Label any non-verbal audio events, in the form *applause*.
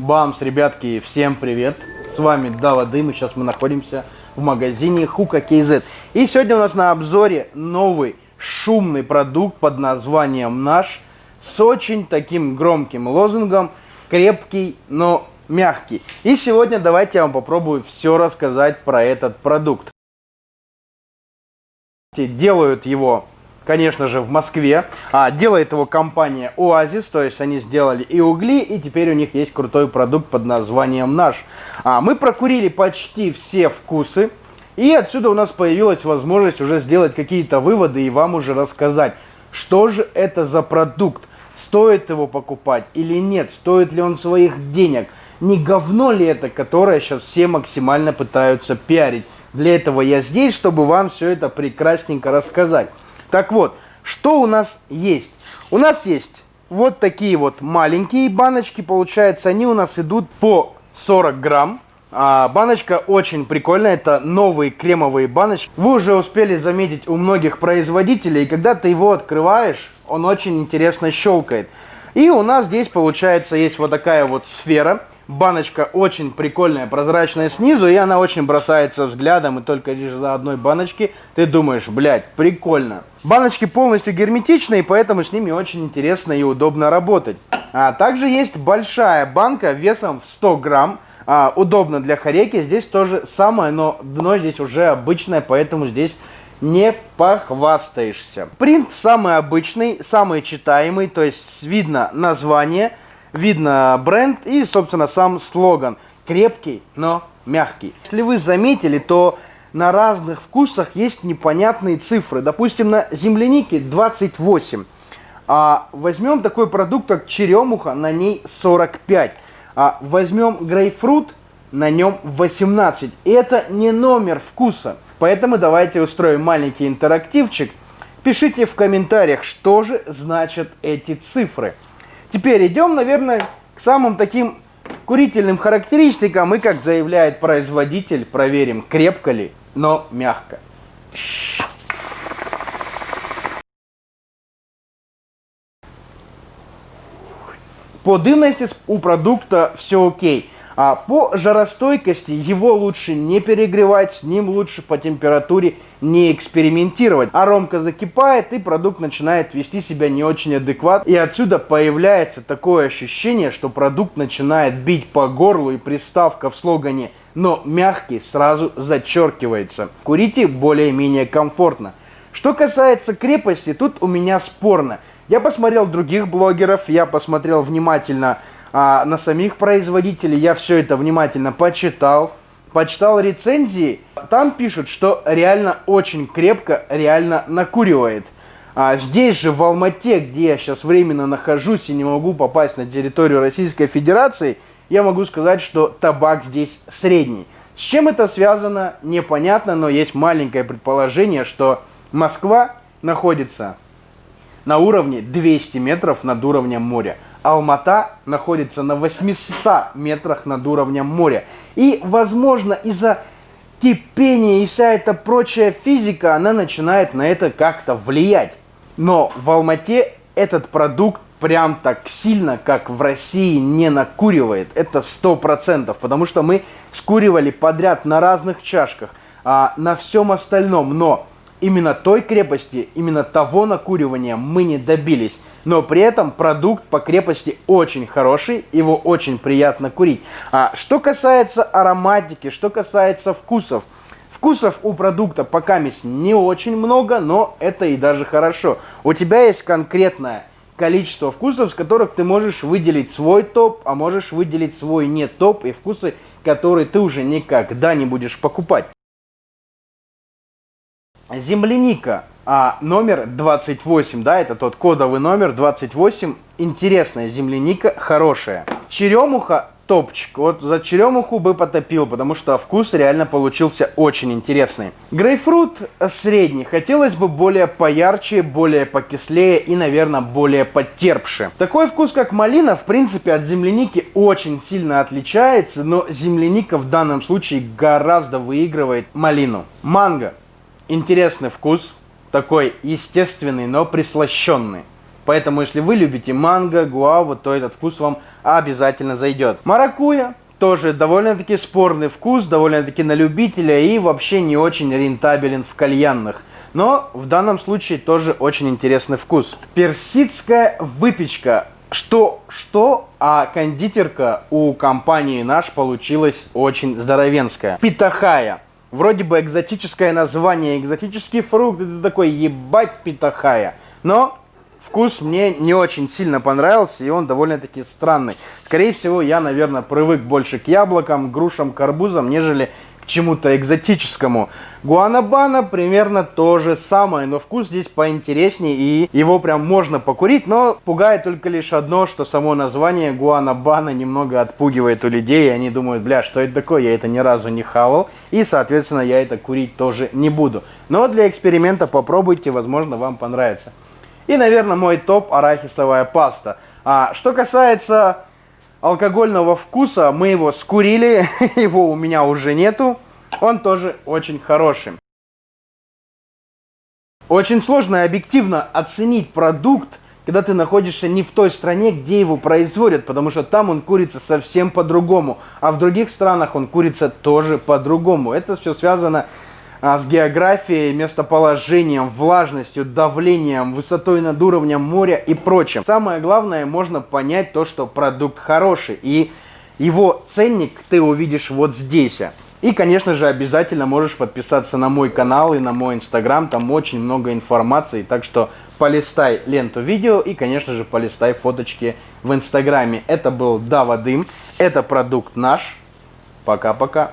Бамс, ребятки, всем привет! С вами Дава Дым, и сейчас мы находимся в магазине Хука KZ. И сегодня у нас на обзоре новый шумный продукт под названием «Наш» с очень таким громким лозунгом «Крепкий, но мягкий». И сегодня давайте я вам попробую все рассказать про этот продукт. Делают его конечно же, в Москве. А, делает его компания Oasis, то есть они сделали и угли, и теперь у них есть крутой продукт под названием наш. А, мы прокурили почти все вкусы, и отсюда у нас появилась возможность уже сделать какие-то выводы и вам уже рассказать, что же это за продукт, стоит его покупать или нет, стоит ли он своих денег, не говно ли это, которое сейчас все максимально пытаются пиарить. Для этого я здесь, чтобы вам все это прекрасненько рассказать. Так вот, что у нас есть? У нас есть вот такие вот маленькие баночки, получается, они у нас идут по 40 грамм. А, баночка очень прикольная, это новые кремовые баночки. Вы уже успели заметить у многих производителей, когда ты его открываешь, он очень интересно щелкает. И у нас здесь, получается, есть вот такая вот сфера. Баночка очень прикольная, прозрачная снизу, и она очень бросается взглядом, и только лишь за одной баночки ты думаешь, блядь, прикольно. Баночки полностью герметичные, поэтому с ними очень интересно и удобно работать. А также есть большая банка весом в 100 грамм, а, удобно для хореки. Здесь тоже самое, но дно здесь уже обычное, поэтому здесь не похвастаешься. Принт самый обычный, самый читаемый, то есть видно название, видно бренд и, собственно, сам слоган. Крепкий, но мягкий. Если вы заметили, то на разных вкусах есть непонятные цифры. Допустим, на землянике 28. А возьмем такой продукт, как черемуха, на ней 45. А возьмем грейпфрут, на нем 18. Это не номер вкуса. Поэтому давайте устроим маленький интерактивчик. Пишите в комментариях, что же значат эти цифры. Теперь идем, наверное, к самым таким курительным характеристикам. И, как заявляет производитель, проверим, крепко ли, но мягко. По дымности у продукта все окей. А по жаростойкости его лучше не перегревать, с ним лучше по температуре не экспериментировать. Аромка закипает и продукт начинает вести себя не очень адекватно. И отсюда появляется такое ощущение, что продукт начинает бить по горлу и приставка в слогане «но мягкий» сразу зачеркивается. Курите более-менее комфортно. Что касается крепости, тут у меня спорно. Я посмотрел других блогеров, я посмотрел внимательно а, на самих производителей. Я все это внимательно почитал, почитал рецензии. Там пишут, что реально очень крепко, реально накуривает. А здесь же, в Алмате, где я сейчас временно нахожусь и не могу попасть на территорию Российской Федерации, я могу сказать, что табак здесь средний. С чем это связано, непонятно, но есть маленькое предположение, что Москва находится на уровне 200 метров над уровнем моря. Алмата находится на 800 метрах над уровнем моря. И, возможно, из-за кипения и вся эта прочая физика, она начинает на это как-то влиять. Но в Алмате этот продукт прям так сильно, как в России, не накуривает. Это сто процентов, потому что мы скуривали подряд на разных чашках, а, на всем остальном. Но именно той крепости, именно того накуривания мы не добились. Но при этом продукт по крепости очень хороший, его очень приятно курить. А что касается ароматики, что касается вкусов. Вкусов у продукта пока не очень много, но это и даже хорошо. У тебя есть конкретное количество вкусов, с которых ты можешь выделить свой топ, а можешь выделить свой не топ и вкусы, которые ты уже никогда не будешь покупать. Земляника а, номер 28, да, это тот кодовый номер 28. Интересная земляника, хорошая. Черемуха топчик. Вот за черемуху бы потопил, потому что вкус реально получился очень интересный. Грейпфрут средний. Хотелось бы более поярче, более покислее и, наверное, более потерпше. Такой вкус, как малина, в принципе, от земляники очень сильно отличается, но земляника в данном случае гораздо выигрывает малину. Манго интересный вкус, такой естественный, но прислащенный. Поэтому, если вы любите манго, гуаву, то этот вкус вам обязательно зайдет. Маракуя тоже довольно-таки спорный вкус, довольно-таки на любителя и вообще не очень рентабелен в кальянных. Но в данном случае тоже очень интересный вкус. Персидская выпечка. Что, что, а кондитерка у компании наш получилась очень здоровенская. Питахая. Вроде бы экзотическое название, экзотический фрукт, это такой ебать питахая. Но вкус мне не очень сильно понравился, и он довольно-таки странный. Скорее всего, я, наверное, привык больше к яблокам, грушам, карбузам, нежели чему-то экзотическому. Гуанабана примерно то же самое, но вкус здесь поинтереснее и его прям можно покурить, но пугает только лишь одно, что само название Гуанабана немного отпугивает у людей, и они думают, бля, что это такое, я это ни разу не хавал, и, соответственно, я это курить тоже не буду. Но для эксперимента попробуйте, возможно, вам понравится. И, наверное, мой топ арахисовая паста. А, что касается алкогольного вкуса. Мы его скурили, *laughs* его у меня уже нету. Он тоже очень хороший. Очень сложно объективно оценить продукт, когда ты находишься не в той стране, где его производят, потому что там он курится совсем по-другому, а в других странах он курится тоже по-другому. Это все связано с географией, местоположением, влажностью, давлением, высотой над уровнем моря и прочим. Самое главное, можно понять то, что продукт хороший, и его ценник ты увидишь вот здесь. И, конечно же, обязательно можешь подписаться на мой канал и на мой инстаграм, там очень много информации, так что полистай ленту видео и, конечно же, полистай фоточки в инстаграме. Это был Дава Дым, это продукт наш. Пока-пока.